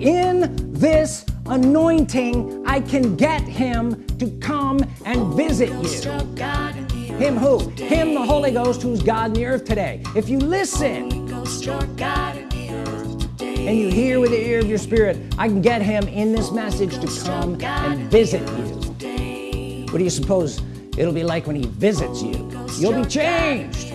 in this anointing I can get him to come and visit you. Him who? Him the Holy Ghost who's God in the earth today. If you listen and you hear with the ear of your spirit I can get him in this message to come and visit you. What do you suppose it'll be like when he visits you? You'll be changed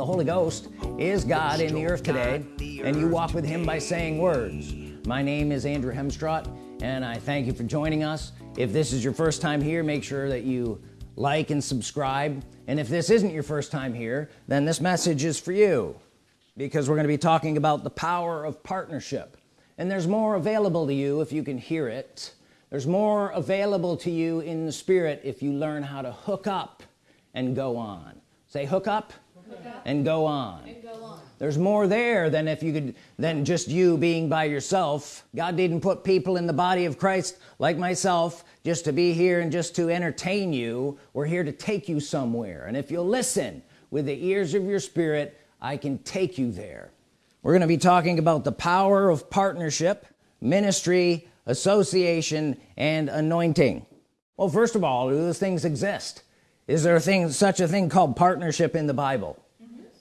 the Holy Ghost is God in the earth today and you walk with him by saying words. My name is Andrew Hemstrott and I thank you for joining us. If this is your first time here make sure that you like and subscribe. And if this isn't your first time here then this message is for you because we're going to be talking about the power of partnership. And there's more available to you if you can hear it. There's more available to you in the spirit if you learn how to hook up and go on. Say hook up, and go on. There's more there than if you could than just you being by yourself. God didn't put people in the body of Christ like myself just to be here and just to entertain you. We're here to take you somewhere. And if you'll listen with the ears of your spirit I can take you there. We're gonna be talking about the power of partnership ministry association and anointing. Well first of all do those things exist is there a thing such a thing called partnership in the Bible?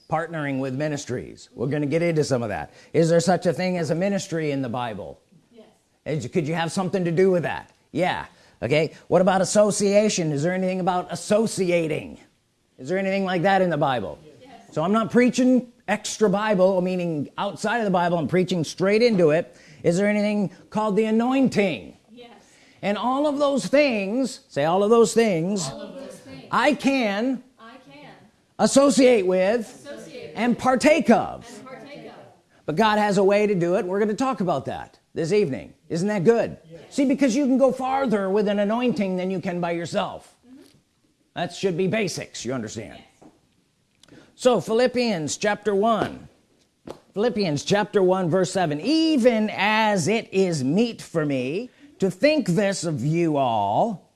Partnering with ministries. We're going to get into some of that. Is there such a thing as a ministry in the Bible? Yes. could you have something to do with that? Yeah. Okay what about association? Is there anything about associating? Is there anything like that in the Bible? Yes. so I'm not preaching extra Bible meaning outside of the Bible I'm preaching straight into it. Is there anything called the anointing? Yes. and all of those things say all of those things, All of those things. I can I can associate with associate and partake of. and partake of. but God has a way to do it. We're going to talk about that this evening. Isn't that good? See because you can go farther with an anointing than you can by yourself. Mm-hmm. That should be basics you understand? So Philippians chapter 1 Philippians chapter 1 verse 7 even as it is meet for me to think this of you all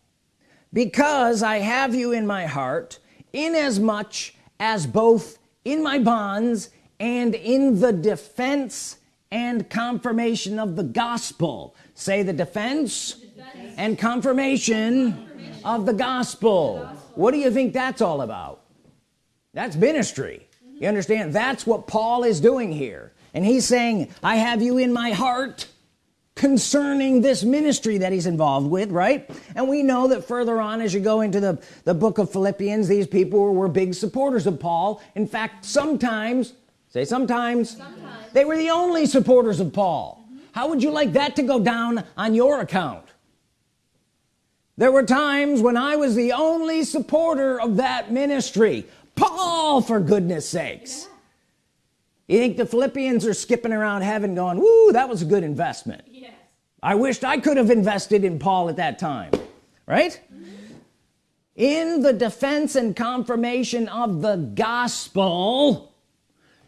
because I have you in my heart inasmuch as both in my bonds and in the defense and confirmation of the gospel. Say the defense, and confirmation, of the gospel. What do you think that's all about? That's ministry. You understand? That's what Paul is doing here. And he's saying I have you in my heart concerning this ministry that he's involved with right? And we know that further on as you go into the the book of Philippians these people were, were big supporters of Paul. In fact sometimes say sometimes, Sometimes. they were the only supporters of Paul. How would you like that to go down on your account? There were times when I was the only supporter of that ministry. Paul for goodness sakes. You think the Philippians are skipping around heaven going woo that was a good investment. I wished I could have invested in Paul at that time right? In the defense and confirmation of the gospel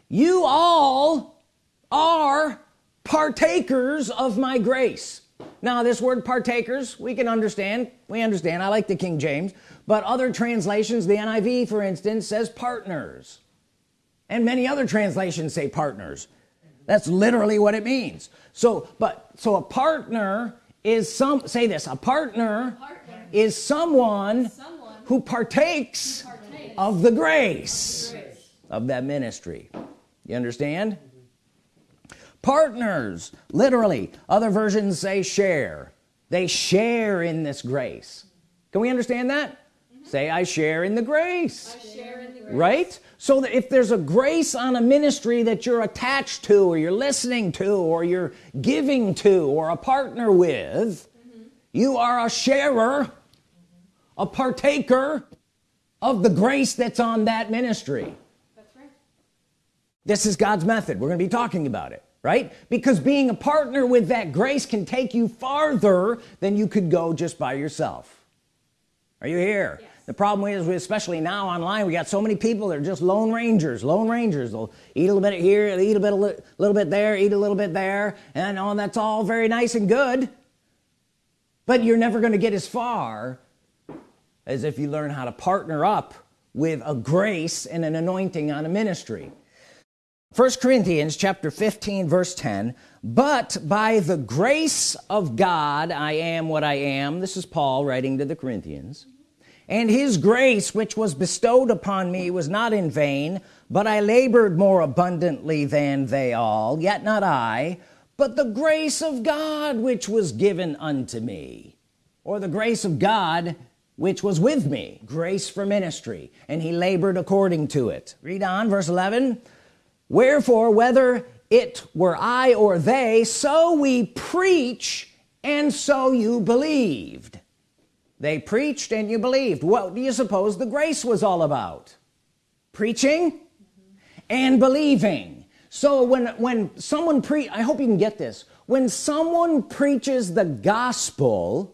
you all are partakers of my grace. Now this word partakers we can understand. We understand. I like the King James. But other translations the NIV for instance says partners. And many other translations say partners that's literally what it means. So but so a partner is some say this a partner Partner. is someone Someone who partakes partakes of the grace grace. of that ministry. You understand? Partners literally. Other versions say share. They share in this grace. Can we understand that? Mm-hmm. Say I share in the grace. I share in the grace. Right? So that if there's a grace on a ministry that you're attached to or you're listening to or you're giving to or a partner with you are a sharer a partaker of the grace that's on that ministry. That's right. this is God's method. We're gonna be talking about it right? Because being a partner with that grace can take you farther than you could go just by yourself. Are you here? Yes. The problem is especially now online we got so many people that are just lone rangers lone rangers. They'll eat a little bit here eat a bit a li- little bit there eat a little bit there and all that's all very nice and good. But you're never going to get as far as if you learn how to partner up with a grace and an anointing on a ministry. First Corinthians chapter 15 verse 10 but by the grace of God I am what I am. This is Paul writing to the Corinthians and his grace which was bestowed upon me was not in vain but I labored more abundantly than they all yet not I but the grace of God which was given unto me. Or the grace of God which was with me. Grace for ministry. And he labored according to it. Read on verse 11 wherefore whether it were I or they so we preach and so you believed they preached and you believed. What do you suppose the grace was all about? Preaching? Mm -hmm. and believing. So when when someone pre I hope you can get this. When someone preaches the gospel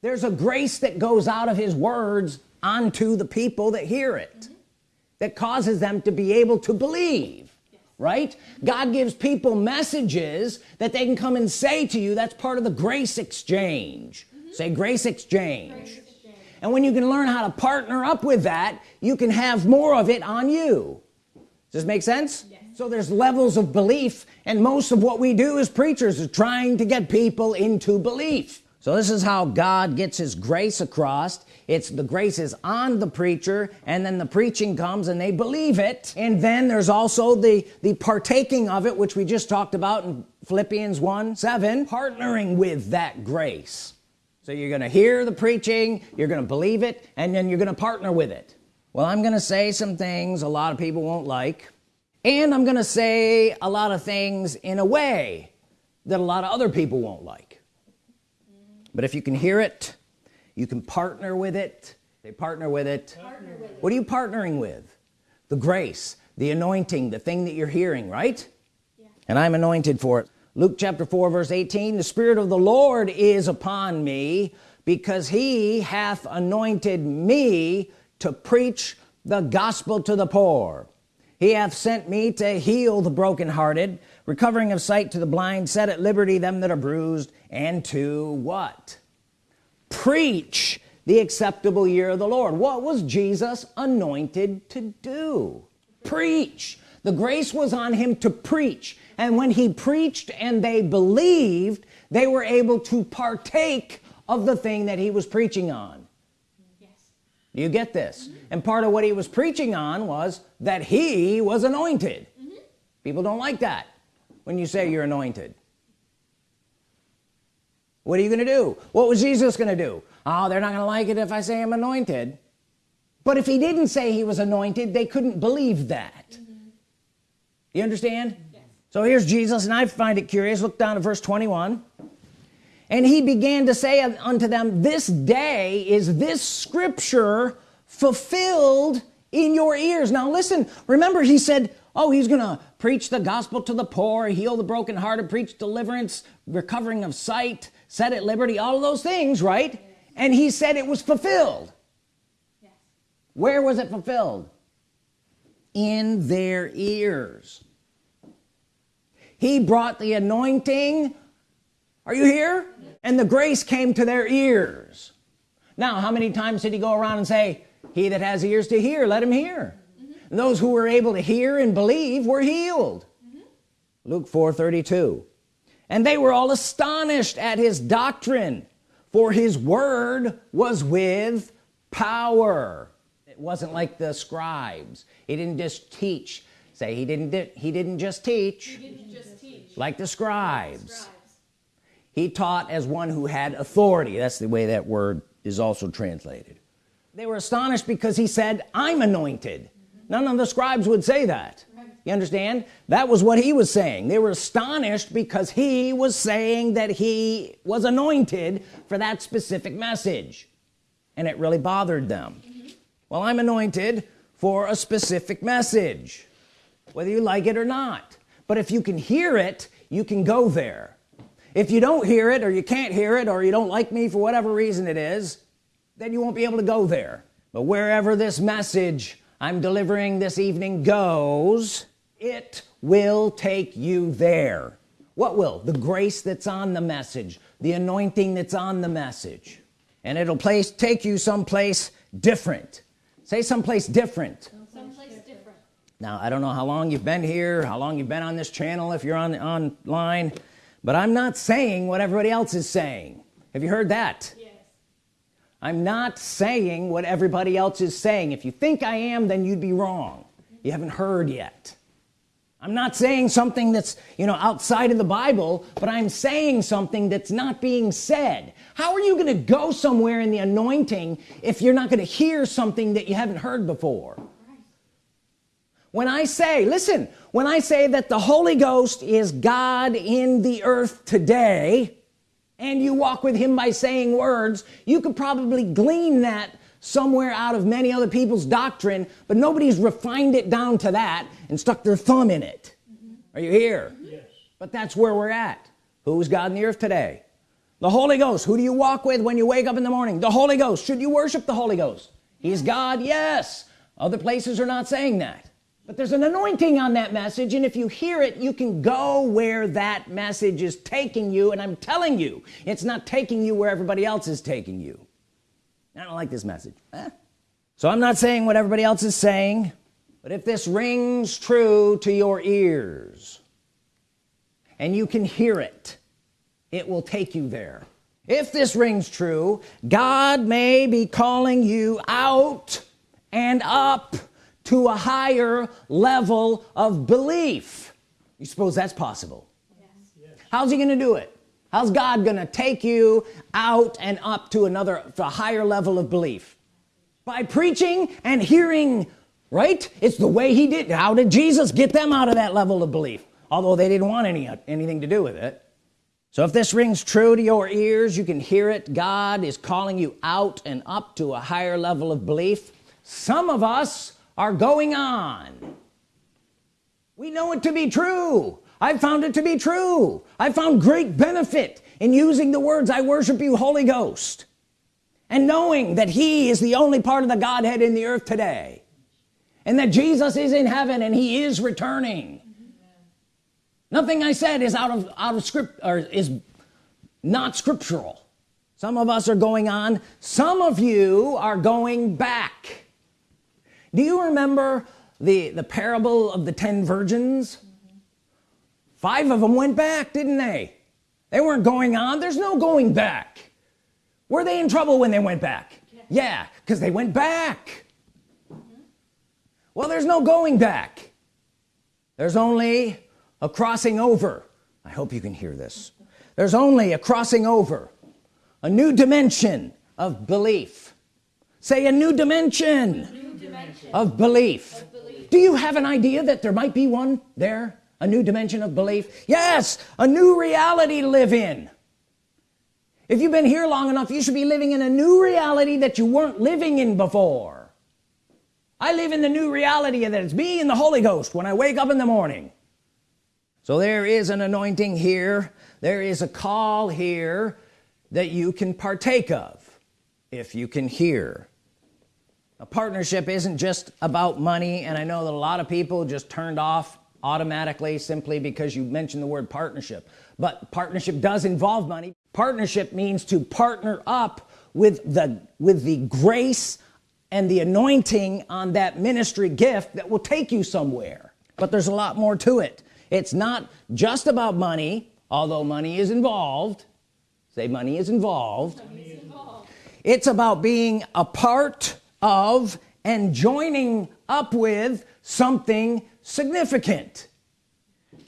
there's a grace that goes out of his words onto the people that hear it mm -hmm. that causes them to be able to believe right? God gives people messages that they can come and say to you that's part of the grace exchange say grace exchange. grace exchange and when you can learn how to partner up with that you can have more of it on you. Does this make sense? Yes. so there's levels of belief and most of what we do as preachers is trying to get people into belief. So this is how God gets his grace across. It's the grace is on the preacher and then the preaching comes and they believe it. And then there's also the the partaking of it which we just talked about in Philippians 1 7 partnering with that grace so you're gonna hear the preaching you're gonna believe it and then you're gonna partner with it. Well I'm gonna say some things a lot of people won't like and I'm gonna say a lot of things in a way that a lot of other people won't like. But if you can hear it you can partner with it. They partner with it, partner with it. what are you partnering with? The grace the anointing the thing that you're hearing right? Yeah. and I'm anointed for it Luke chapter 4 verse 18 the Spirit of the Lord is upon me because he hath anointed me to preach the gospel to the poor. He hath sent me to heal the brokenhearted recovering of sight to the blind set at liberty them that are bruised and to what? Preach the acceptable year of the Lord. What was Jesus anointed to do? Preach. The grace was on him to preach and when he preached and they believed they were able to partake of the thing that he was preaching on yes. do you get this mm -hmm. and part of what he was preaching on was that he was anointed mm -hmm. people don't like that when you say you're anointed what are you gonna do what was Jesus gonna do oh they're not gonna like it if I say I'm anointed but if he didn't say he was anointed they couldn't believe that mm -hmm. you understand so here's Jesus and I find it curious. Look down at verse 21 and he began to say unto them this day is this scripture fulfilled in your ears. Now listen remember he said oh he's gonna preach the gospel to the poor heal the brokenhearted preach deliverance recovering of sight set at liberty all of those things right? And he said it was fulfilled. Yes. where was it fulfilled? In their ears he brought the anointing. Are you here? And the grace came to their ears. Now how many times did he go around and say he that has ears to hear let him hear. Mm -hmm. those who were able to hear and believe were healed. Mm -hmm. Luke 4 32 and they were all astonished at his doctrine for his word was with power. It wasn't like the scribes. He didn't just teach. Say he didn't he didn't just teach. Like the scribes. he taught as one who had authority. That's the way that word is also translated. They were astonished because he said I'm anointed. None of the scribes would say that. You understand? That was what he was saying. They were astonished because he was saying that he was anointed for that specific message. And it really bothered them. Mm -hmm. well I'm anointed for a specific message whether you like it or not but if you can hear it you can go there. If you don't hear it or you can't hear it or you don't like me for whatever reason it is then you won't be able to go there. But wherever this message I'm delivering this evening goes it will take you there. What will? The grace that's on the message the anointing that's on the message. And it'll place take you someplace different. Say someplace different. Now I don't know how long you've been here how long you've been on this channel if you're on online but I'm not saying what everybody else is saying. Have you heard that? Yes. I'm not saying what everybody else is saying. If you think I am then you'd be wrong. You haven't heard yet. I'm not saying something that's you know outside of the Bible but I'm saying something that's not being said. How are you gonna go somewhere in the anointing if you're not gonna hear something that you haven't heard before when I say listen when I say that the Holy Ghost is God in the earth today and you walk with him by saying words you could probably glean that somewhere out of many other people's doctrine but nobody's refined it down to that and stuck their thumb in it. Are you here? Yes. but that's where we're at. Who's God in the earth today? The Holy Ghost. Who do you walk with when you wake up in the morning? The Holy Ghost. Should you worship the Holy Ghost? He's God yes. Other places are not saying that but there's an anointing on that message and if you hear it you can go where that message is taking you and I'm telling you it's not taking you where everybody else is taking you. I don't like this message. Eh. so I'm not saying what everybody else is saying but if this rings true to your ears and you can hear it it will take you there. If this rings true God may be calling you out and up to a higher level of belief. You suppose that's possible? Yes. how's he gonna do it? How's God gonna take you out and up to another to a higher level of belief? By preaching and hearing right? It's the way he did. How did Jesus get them out of that level of belief? Although they didn't want any anything to do with it. So if this rings true to your ears you can hear it. God is calling you out and up to a higher level of belief. Some of us are going on. We know it to be true. I found it to be true. I found great benefit in using the words I worship you Holy Ghost and knowing that he is the only part of the Godhead in the earth today and that Jesus is in heaven and he is returning. Nothing I said is out of out of script or is not scriptural. Some of us are going on. Some of you are going back do you remember the the parable of the ten virgins? Five of them went back didn't they? They weren't going on. There's no going back. Were they in trouble when they went back? Yeah because they went back. Well there's no going back. There's only a crossing over. I hope you can hear this. There's only a crossing over. A new dimension of belief. Say a new dimension of belief. of belief. Do you have an idea that there might be one there? A new dimension of belief? Yes a new reality to live in. If you've been here long enough you should be living in a new reality that you weren't living in before. I live in the new reality that it's me and the Holy Ghost when I wake up in the morning. So there is an anointing here. There is a call here that you can partake of if you can hear a partnership isn't just about money and I know that a lot of people just turned off automatically simply because you mentioned the word partnership. But partnership does involve money. Partnership means to partner up with the with the grace and the anointing on that ministry gift that will take you somewhere. But there's a lot more to it. It's not just about money although money is involved. Say money is involved, money is involved. it's about being a part of and joining up with something significant.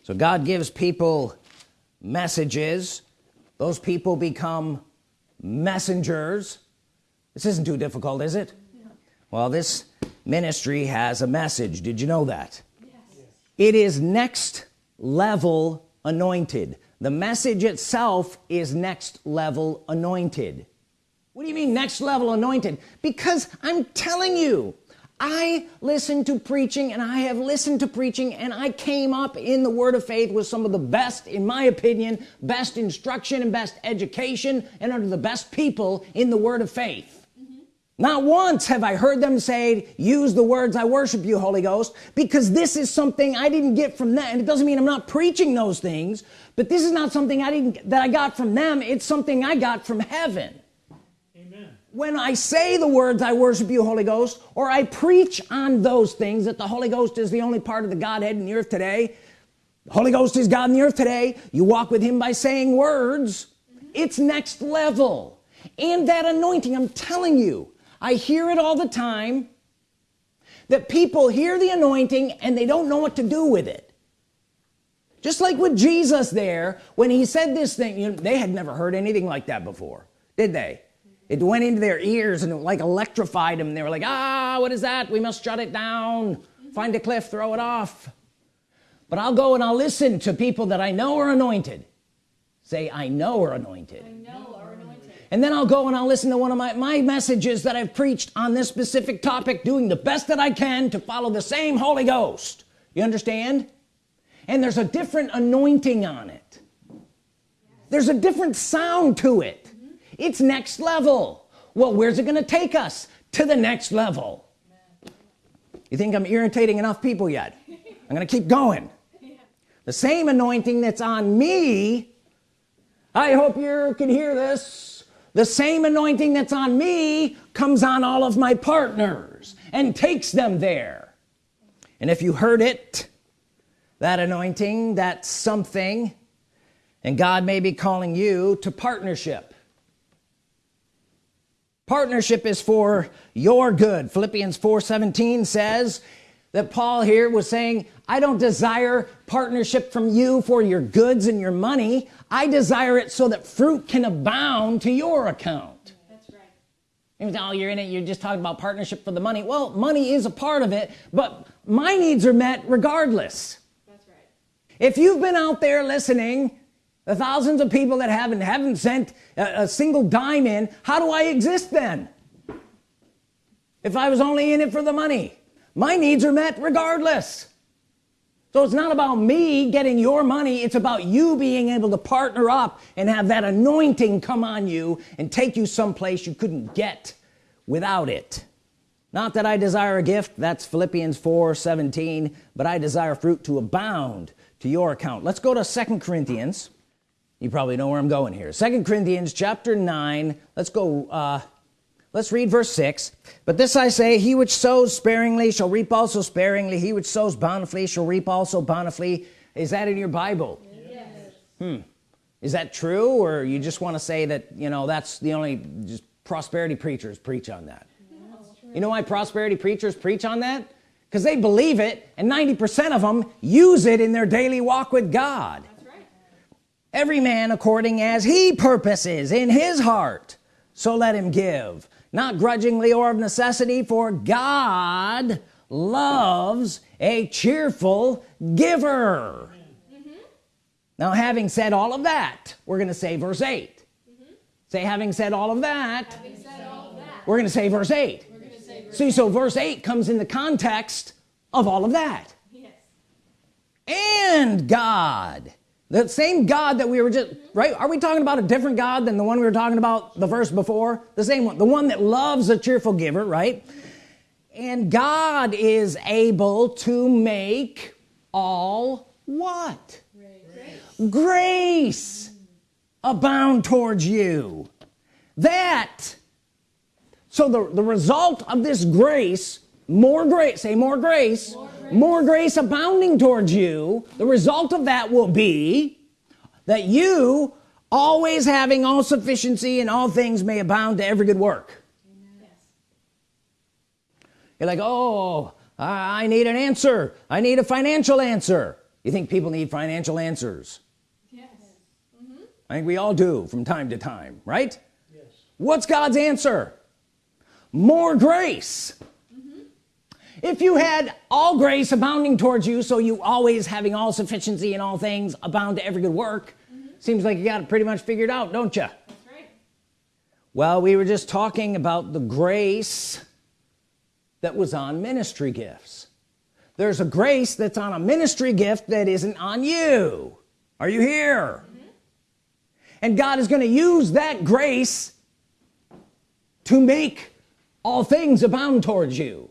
So God gives people messages. Those people become messengers. This isn't too difficult is it? Well this ministry has a message. Did you know that? Yes. it is next level anointed. The message itself is next level anointed what do you mean next level anointed? Because I'm telling you I listened to preaching and I have listened to preaching and I came up in the word of faith with some of the best in my opinion best instruction and best education and under the best people in the word of faith. Mm -hmm. not once have I heard them say use the words I worship you Holy Ghost because this is something I didn't get from them. And it doesn't mean I'm not preaching those things but this is not something I didn't that I got from them. It's something I got from heaven when I say the words I worship you Holy Ghost or I preach on those things that the Holy Ghost is the only part of the Godhead in the earth today the Holy Ghost is God in the earth today you walk with him by saying words it's next level. And that anointing I'm telling you I hear it all the time that people hear the anointing and they don't know what to do with it. Just like with Jesus there when he said this thing you know, they had never heard anything like that before did they it went into their ears and it like electrified them they were like ah what is that? We must shut it down. Find a cliff throw it off. But I'll go and I'll listen to people that I know are anointed. Say I know are anointed, I know are anointed. and then I'll go and I'll listen to one of my my messages that I've preached on this specific topic doing the best that I can to follow the same Holy Ghost. You understand? And there's a different anointing on it. There's a different sound to it it's next level. Well where's it gonna take us? To the next level. You think I'm irritating enough people yet? I'm gonna keep going. The same anointing that's on me I hope you can hear this. The same anointing that's on me comes on all of my partners and takes them there. And if you heard it that anointing that's something and God may be calling you to partnership partnership is for your good. Philippians 4 17 says that Paul here was saying I don't desire partnership from you for your goods and your money. I desire it so that fruit can abound to your account. That's right. Oh you're in it. You're just talking about partnership for the money. Well money is a part of it but my needs are met regardless. That's right. If you've been out there listening the thousands of people that haven't haven't sent a, a single dime in how do I exist then? If I was only in it for the money. My needs are met regardless. So it's not about me getting your money it's about you being able to partner up and have that anointing come on you and take you someplace you couldn't get without it. Not that I desire a gift that's Philippians 4 17 but I desire fruit to abound to your account. Let's go to second Corinthians you probably know where I'm going here. Second Corinthians chapter 9 let's go uh, let's read verse 6 but this I say he which sows sparingly shall reap also sparingly. He which sows bountifully shall reap also bountifully. Is that in your Bible? Yes. hmm. Is that true or you just want to say that you know that's the only just prosperity preachers preach on that? You know why prosperity preachers preach on that? Because they believe it and 90% of them use it in their daily walk with God every man according as he purposes in his heart so let him give not grudgingly or of necessity for God loves a cheerful giver mm -hmm. now having said all of that we're gonna say verse 8 mm -hmm. say having said all of that, all of that. we're gonna say verse 8 say verse see so verse 8 comes in the context of all of that yes. and God the same God that we were just right? Are we talking about a different God than the one we were talking about the verse before? The same one the one that loves a cheerful giver right? And God is able to make all what? Grace, grace abound towards you. That so the the result of this grace more grace say more grace. more more grace abounding towards you. The result of that will be that you always having all sufficiency in all things may abound to every good work. Yes. you're like oh I need an answer. I need a financial answer. You think people need financial answers? Yes. Mm -hmm. I think we all do from time to time right? Yes. What's God's answer? More grace if you had all grace abounding towards you so you always having all sufficiency in all things abound to every good work mm -hmm. seems like you got it pretty much figured out don't you That's right. well we were just talking about the grace that was on ministry gifts there's a grace that's on a ministry gift that isn't on you are you here mm -hmm. and God is going to use that grace to make all things abound towards you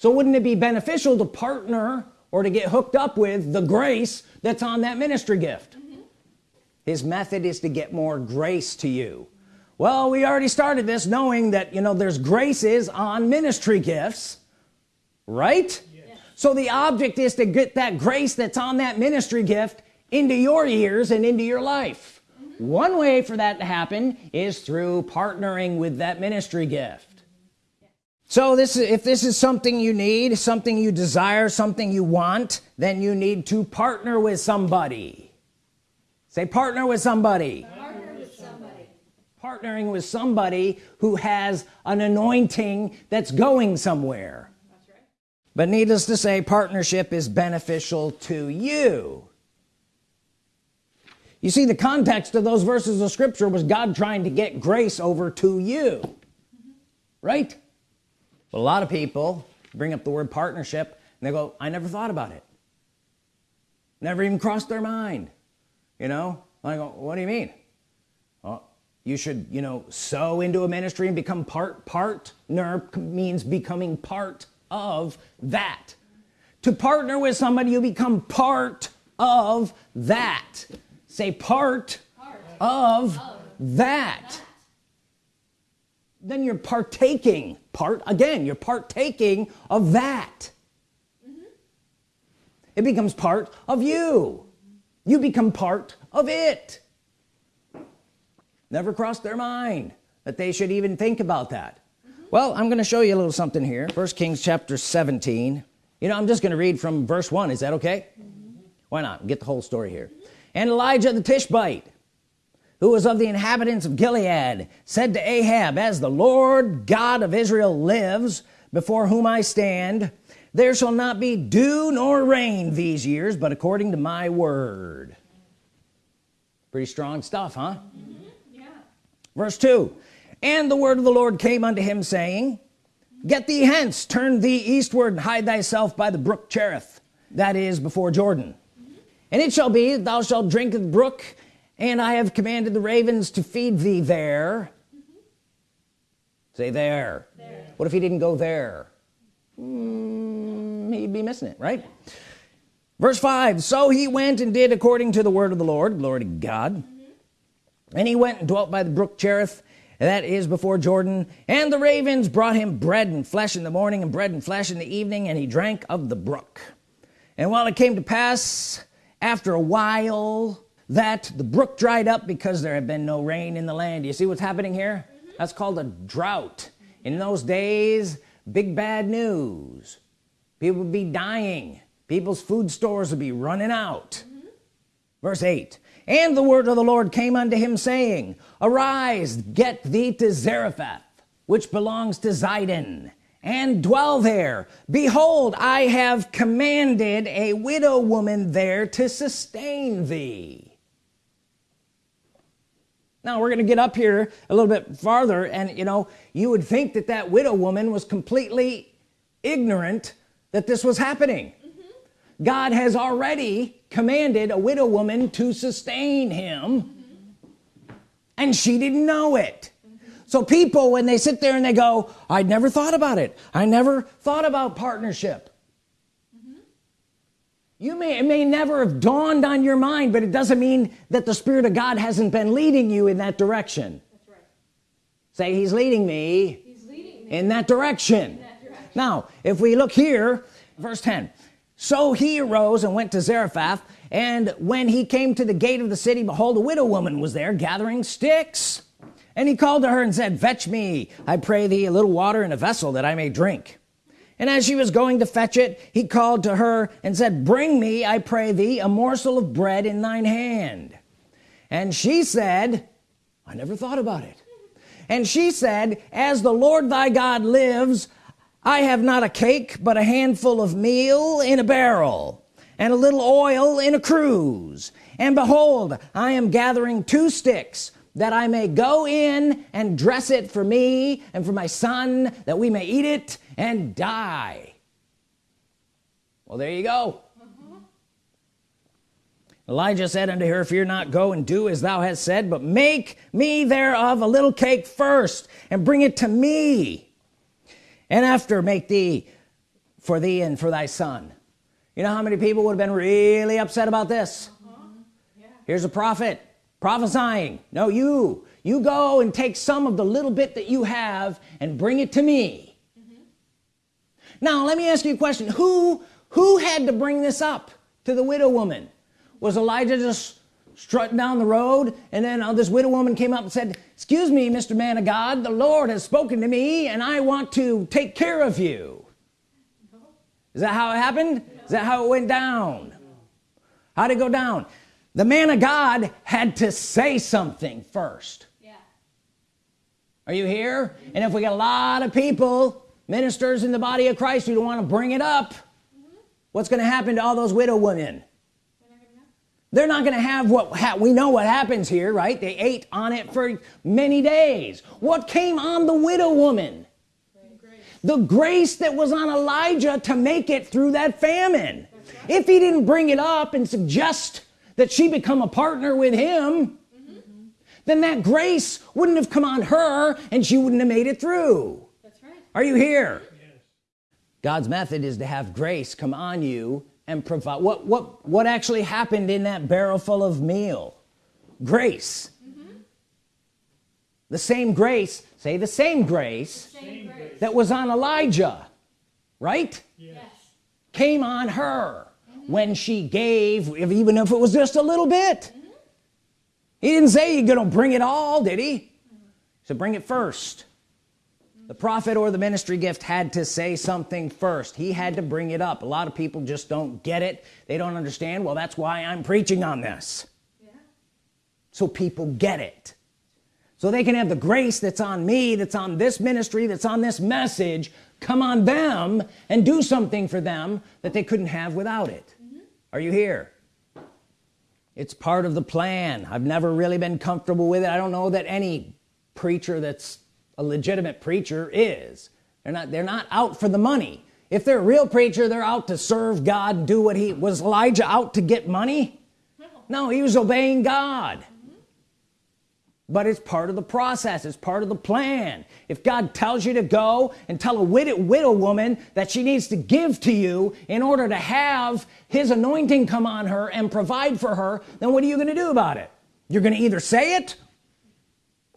so wouldn't it be beneficial to partner or to get hooked up with the grace that's on that ministry gift mm -hmm. his method is to get more grace to you well we already started this knowing that you know there's graces on ministry gifts right yes. so the object is to get that grace that's on that ministry gift into your ears and into your life mm -hmm. one way for that to happen is through partnering with that ministry gift so this is if this is something you need something you desire something you want then you need to partner with somebody say partner with somebody, partner with somebody. partnering with somebody who has an anointing that's going somewhere that's right. but needless to say partnership is beneficial to you you see the context of those verses of scripture was God trying to get grace over to you mm -hmm. right but a lot of people bring up the word partnership and they go I never thought about it. Never even crossed their mind. You know? I go what do you mean? Well you should you know sow into a ministry and become part partner means becoming part of that. To partner with somebody you become part of that. Say part, part. Of, of, that. that then you're partaking. Part again you're partaking of that. Mm -hmm. it becomes part of you. You become part of it. Never crossed their mind that they should even think about that. Mm -hmm. well I'm gonna show you a little something here. First Kings chapter 17 you know I'm just gonna read from verse 1 is that okay? Mm -hmm. why not? Get the whole story here. And Elijah the Tishbite who was of the inhabitants of Gilead said to Ahab as the Lord God of Israel lives before whom I stand there shall not be dew nor rain these years but according to my word pretty strong stuff huh mm -hmm. yeah. verse 2 and the word of the Lord came unto him saying get thee hence turn thee eastward and hide thyself by the brook Cherith that is before Jordan mm -hmm. and it shall be that thou shalt drink of the brook and I have commanded the ravens to feed thee there. Mm -hmm. say there. there. What if he didn't go there? Mm, he'd be missing it right? Verse 5 so he went and did according to the word of the Lord. Glory to God. Mm -hmm. and he went and dwelt by the brook Cherith that is before Jordan. And the ravens brought him bread and flesh in the morning and bread and flesh in the evening and he drank of the brook. And while it came to pass after a while that the brook dried up because there had been no rain in the land. You see what's happening here? Mm -hmm. that's called a drought. In those days big bad news. People would be dying. People's food stores would be running out. Mm -hmm. verse 8 and the word of the Lord came unto him saying arise get thee to Zarephath which belongs to Zidon and dwell there. Behold I have commanded a widow woman there to sustain thee now we're gonna get up here a little bit farther and you know you would think that that widow woman was completely ignorant that this was happening mm -hmm. God has already commanded a widow woman to sustain him mm -hmm. and she didn't know it mm -hmm. so people when they sit there and they go I never thought about it I never thought about partnership you may it may never have dawned on your mind but it doesn't mean that the Spirit of God hasn't been leading you in that direction. Right. say he's leading, me, he's leading me in, that in that direction. Now if we look here verse 10 so he arose and went to Zarephath and when he came to the gate of the city behold a widow woman was there gathering sticks. And he called to her and said fetch me I pray thee a little water in a vessel that I may drink and as she was going to fetch it he called to her and said bring me I pray thee a morsel of bread in thine hand. And she said I never thought about it. And she said as the Lord thy God lives I have not a cake but a handful of meal in a barrel and a little oil in a cruse. And behold I am gathering two sticks that I may go in and dress it for me and for my son that we may eat it and die. Well there you go. Elijah said unto her fear not go and do as thou hast said but make me thereof a little cake first and bring it to me. And after make thee for thee and for thy son. You know how many people would have been really upset about this? Uh -huh. yeah. here's a prophet prophesying. No you you go and take some of the little bit that you have and bring it to me. Now let me ask you a question. Who who had to bring this up to the widow woman? Was Elijah just strutting down the road and then uh, this widow woman came up and said excuse me mr. man of God the Lord has spoken to me and I want to take care of you. Is that how it happened? Is that how it went down? How did it go down? The man of God had to say something first. Yeah. are you here? And if we got a lot of people ministers in the body of Christ who don't want to bring it up mm -hmm. what's going to happen to all those widow women they're not gonna have what we know what happens here right they ate on it for many days what came on the widow woman grace. the grace that was on Elijah to make it through that famine right. if he didn't bring it up and suggest that she become a partner with him mm -hmm. then that grace wouldn't have come on her and she wouldn't have made it through. Are you here yes. God's method is to have grace come on you and provide what what what actually happened in that barrel full of meal grace mm -hmm. the same grace say the same grace, the same grace, that was on Elijah right yes. came on her mm -hmm. when she gave even if it was just a little bit mm -hmm. he didn't say you're gonna bring it all did he so bring it first the prophet or the ministry gift had to say something first. He had to bring it up. A lot of people just don't get it. They don't understand. Well that's why I'm preaching on this. Yeah. so people get it. So they can have the grace that's on me that's on this ministry that's on this message come on them and do something for them that they couldn't have without it. Mm -hmm. are you here? It's part of the plan. I've never really been comfortable with it. I don't know that any preacher that's a legitimate preacher is. They're not they're not out for the money. If they're a real preacher they're out to serve God do what he was Elijah out to get money? No he was obeying God. But it's part of the process it's part of the plan. If God tells you to go and tell a widow, widow woman that she needs to give to you in order to have his anointing come on her and provide for her then what are you gonna do about it? You're gonna either say it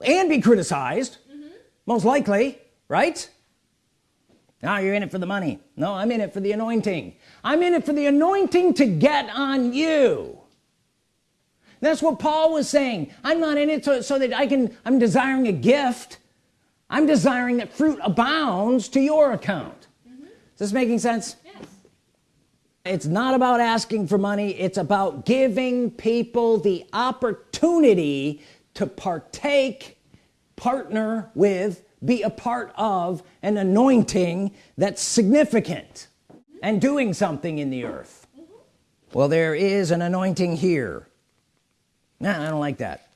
and be criticized most likely right? Now you're in it for the money. No I'm in it for the anointing. I'm in it for the anointing to get on you. That's what Paul was saying. I'm not in it so, so that I can I'm desiring a gift. I'm desiring that fruit abounds to your account. Mm -hmm. is this making sense? Yes. it's not about asking for money. It's about giving people the opportunity to partake partner with be a part of an anointing that's significant and doing something in the earth. Well there is an anointing here. Nah, I don't like that.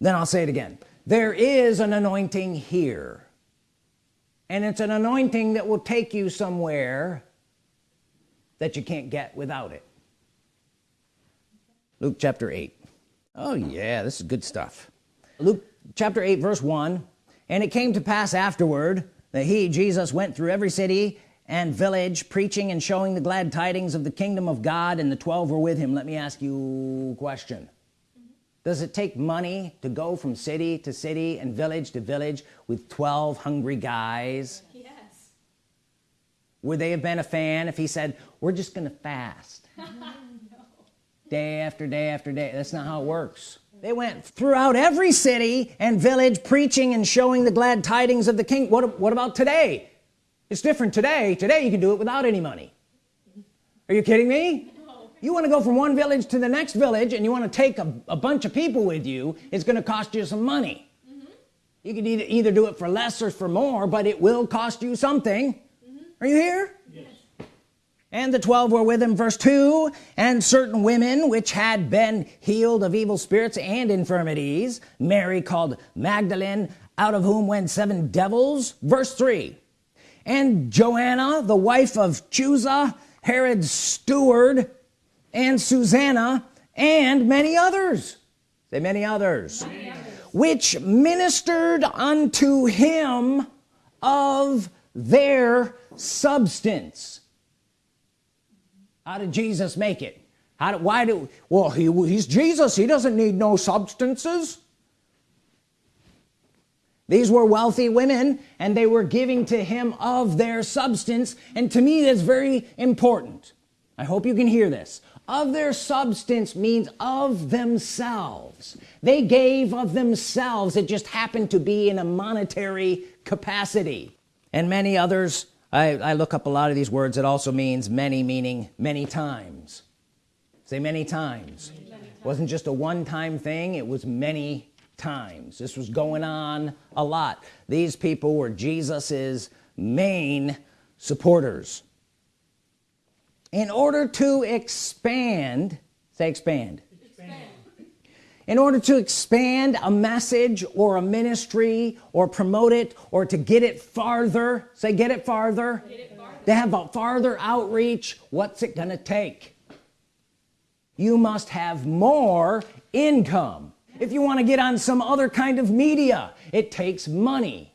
Then I'll say it again. There is an anointing here. And it's an anointing that will take you somewhere that you can't get without it. Luke chapter 8 oh yeah this is good stuff. Luke chapter 8 verse 1 and it came to pass afterward that he Jesus went through every city and village preaching and showing the glad tidings of the kingdom of God and the 12 were with him. Let me ask you a question. Does it take money to go from city to city and village to village with 12 hungry guys? Yes. Would they have been a fan if he said we're just gonna fast? No. day after day after day. That's not how it works they went throughout every city and village preaching and showing the glad tidings of the king. What, what about today? It's different today. Today you can do it without any money. Are you kidding me? You want to go from one village to the next village and you want to take a, a bunch of people with you it's going to cost you some money. Mm -hmm. you can either, either do it for less or for more but it will cost you something. Mm -hmm. are you here? Yes and the 12 were with him verse 2 and certain women which had been healed of evil spirits and infirmities Mary called Magdalene out of whom went seven devils verse 3 and Joanna the wife of Chuza Herod's steward and Susanna and many others. Say many others, many others. which ministered unto him of their substance how did Jesus make it? How do, why do well he, he's Jesus. He doesn't need no substances. These were wealthy women and they were giving to him of their substance and to me that's very important. I hope you can hear this. Of their substance means of themselves. They gave of themselves. It just happened to be in a monetary capacity. And many others I, I look up a lot of these words. It also means many meaning many times. Say many times. Many times. wasn't just a one-time thing. It was many times. This was going on a lot. These people were Jesus's main supporters. In order to expand say expand, expand. In order to expand a message or a ministry or promote it or to get it farther. Say get it farther, get it farther. to have a farther outreach. What's it gonna take? You must have more income. If you want to get on some other kind of media it takes money.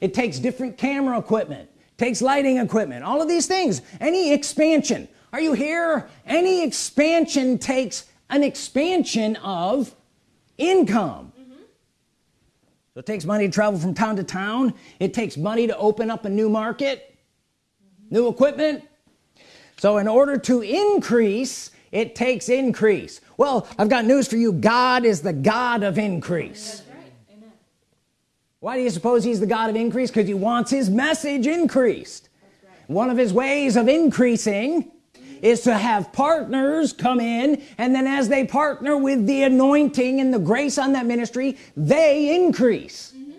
It takes different camera equipment takes lighting equipment all of these things. Any expansion. Are you here? Any expansion takes an expansion of income mm -hmm. so it takes money to travel from town to town it takes money to open up a new market mm -hmm. new equipment so in order to increase it takes increase well I've got news for you God is the God of increase right. why do you suppose he's the God of increase because he wants his message increased right. one of his ways of increasing is to have partners come in and then as they partner with the anointing and the grace on that ministry they increase. Mm -hmm.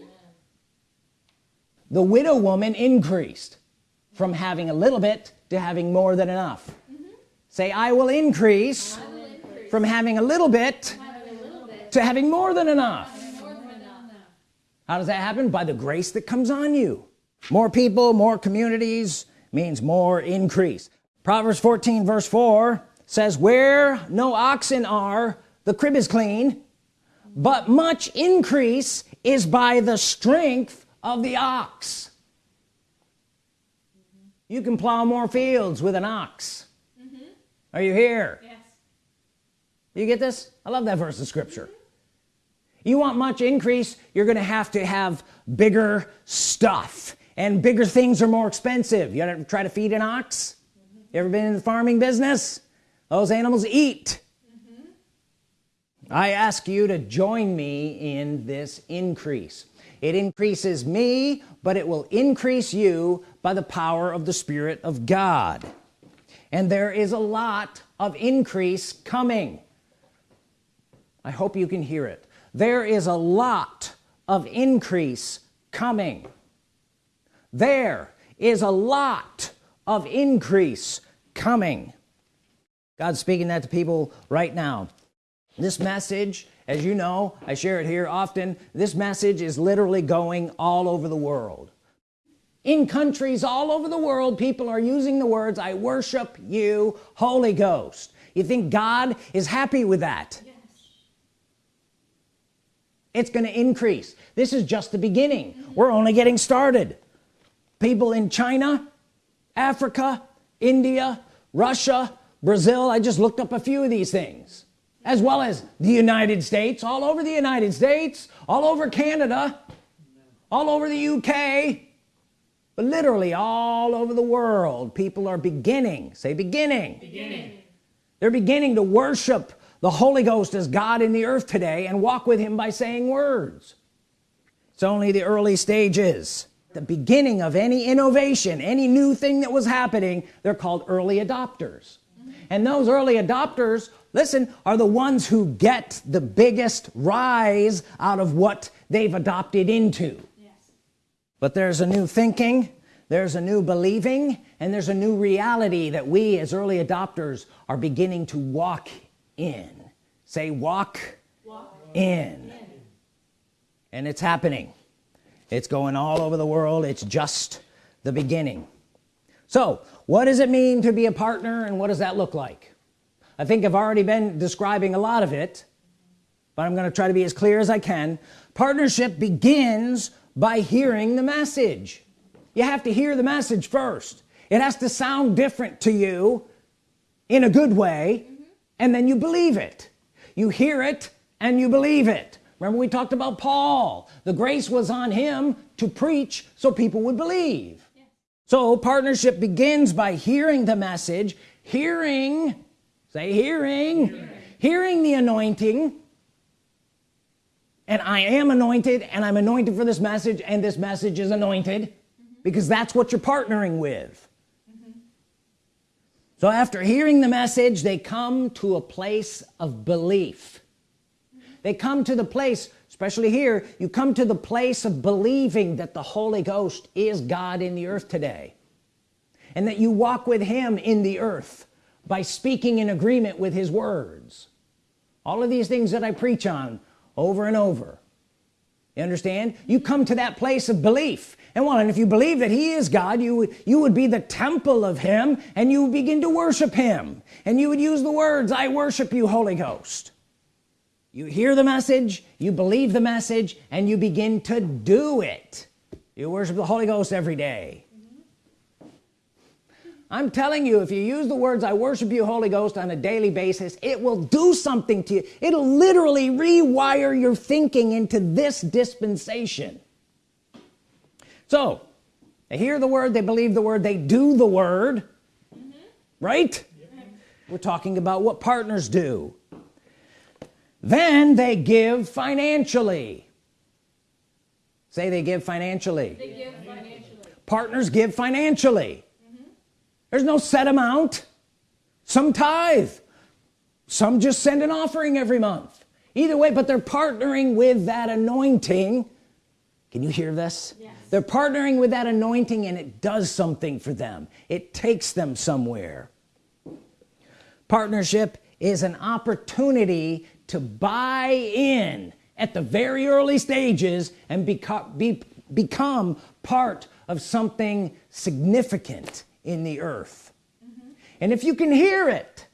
the widow woman increased from having a little bit to having more than enough. Say I will increase, I will increase. from having a little bit, a little bit to having more than enough. How does that happen? By the grace that comes on you. More people more communities means more increase Proverbs 14 verse 4 says where no oxen are the crib is clean but much increase is by the strength of the ox. You can plow more fields with an ox. Are you here? Yes. You get this? I love that verse of scripture. You want much increase you're gonna have to have bigger stuff and bigger things are more expensive. You gotta try to feed an ox? mm -hmm. You ever been in the farming business? Those animals eat. Mm -hmm. I ask you to join me in this increase. It increases me but it will increase you by the power of the Spirit of God. And there is a lot of increase coming. I hope you can hear it. There is a lot of increase coming. There is a lot of increase coming. God's speaking that to people right now. This message as you know I share it here often this message is literally going all over the world. In countries all over the world people are using the words I worship you Holy Ghost. You think God is happy with that? Yes. it's going to increase. This is just the beginning. Mm -hmm. we're only getting started. People in China Africa India Russia Brazil. I just looked up a few of these things as well as the United States all over the United States all over Canada all over the UK but literally all over the world. People are beginning say beginning, beginning. they're beginning to worship the Holy Ghost as God in the earth today and walk with him by saying words. It's only the early stages the beginning of any innovation any new thing that was happening they're called early adopters and those early adopters listen are the ones who get the biggest rise out of what they've adopted into but there's a new thinking there's a new believing and there's a new reality that we as early adopters are beginning to walk in say walk, walk. In. in and it's happening it's going all over the world. It's just the beginning. So what does it mean to be a partner and what does that look like? I think I've already been describing a lot of it but I'm gonna try to be as clear as I can. Partnership begins by hearing the message. You have to hear the message first. It has to sound different to you in a good way and then you believe it. You hear it and you believe it remember we talked about Paul? The grace was on him to preach so people would believe. Yeah. so partnership begins by hearing the message. Hearing say hearing. Hearing, hearing the anointing. And I am anointed and I'm anointed for this message and this message is anointed. Mm -hmm. because that's what you're partnering with. So after hearing the message they come to a place of belief they come to the place especially here you come to the place of believing that the Holy Ghost is God in the earth today. And that you walk with him in the earth by speaking in agreement with his words. All of these things that I preach on over and over. You understand? You come to that place of belief. And one and if you believe that he is God you you would be the temple of him and you begin to worship him. And you would use the words I worship you Holy Ghost you hear the message you believe the message and you begin to do it you worship the Holy Ghost every day. I'm telling you if you use the words I worship you Holy Ghost on a daily basis it will do something to you it'll literally rewire your thinking into this dispensation so they hear the word they believe the word they do the word mm -hmm. right yeah. we're talking about what partners do then they give financially. Say they give financially, they give financially. partners give financially. Mm -hmm. there's no set amount. Some tithe. Some just send an offering every month. Either way but they're partnering with that anointing. Can you hear this? Yes. they're partnering with that anointing and it does something for them. It takes them somewhere. Partnership is an opportunity to buy in at the very early stages and become be, become part of something significant in the earth. Mm -hmm. and if you can hear it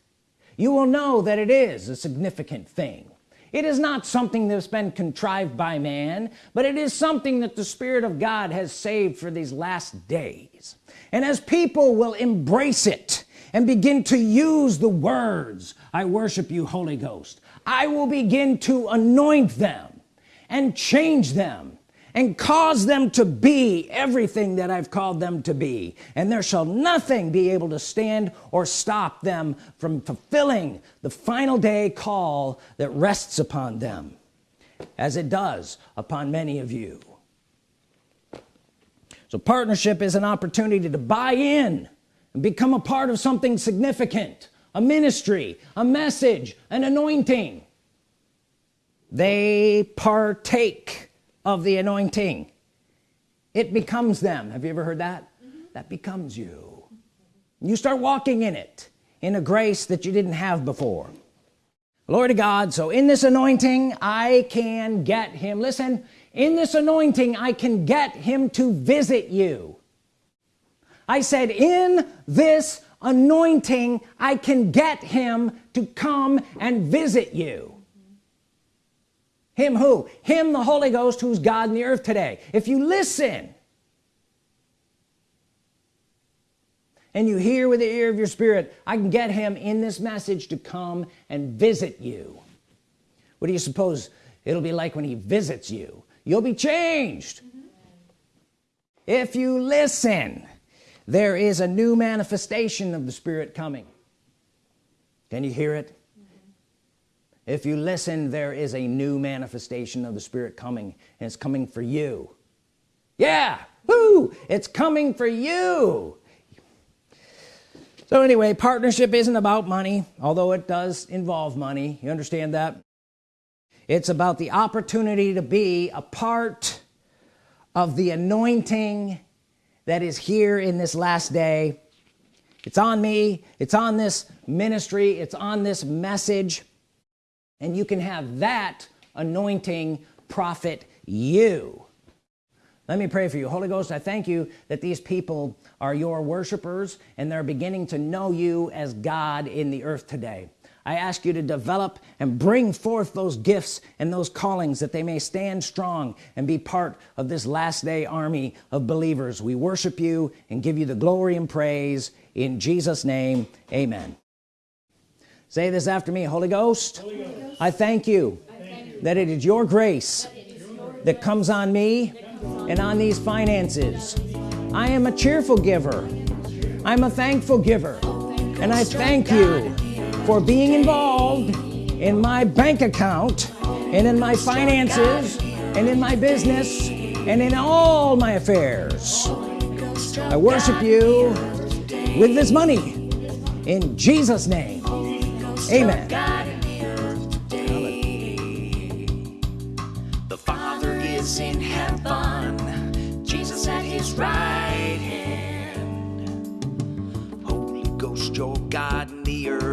you will know that it is a significant thing. It is not something that's been contrived by man but it is something that the Spirit of God has saved for these last days. And as people will embrace it and begin to use the words I worship you Holy Ghost. I will begin to anoint them and change them and cause them to be everything that I've called them to be. And there shall nothing be able to stand or stop them from fulfilling the final day call that rests upon them as it does upon many of you. So partnership is an opportunity to buy in and become a part of something significant a ministry a message an anointing. They partake of the anointing. It becomes them. Have you ever heard that? Mm -hmm. that becomes you. You start walking in it in a grace that you didn't have before. Glory to God. So in this anointing I can get him. Listen in this anointing I can get him to visit you. I said in this anointing I can get him to come and visit you. Him who? Him the Holy Ghost who's God in the earth today. If you listen and you hear with the ear of your spirit I can get him in this message to come and visit you. What do you suppose it'll be like when he visits you? You'll be changed. If you listen there is a new manifestation of the Spirit coming. Can you hear it? Mm -hmm. if you listen there is a new manifestation of the Spirit coming and it's coming for you. Yeah! Woo! it's coming for you! So anyway partnership isn't about money although it does involve money. You understand that? It's about the opportunity to be a part of the anointing that is here in this last day. It's on me. It's on this ministry. It's on this message. And you can have that anointing profit you. Let me pray for you. Holy Ghost I thank you that these people are your worshipers and they're beginning to know you as God in the earth today I ask you to develop and bring forth those gifts and those callings that they may stand strong and be part of this last day army of believers. We worship you and give you the glory and praise in Jesus name. Amen. Say this after me Holy Ghost, Holy Ghost. I, thank you, I thank you. that it is your grace that comes on me and on these finances. I am a cheerful giver. I'm a thankful giver. And I thank you for being involved in my bank account and in my finances and in my business and in all my affairs. I worship you with this money. In Jesus name. Amen. The Father is in heaven, Jesus at his right hand. Holy Ghost, you're God in the earth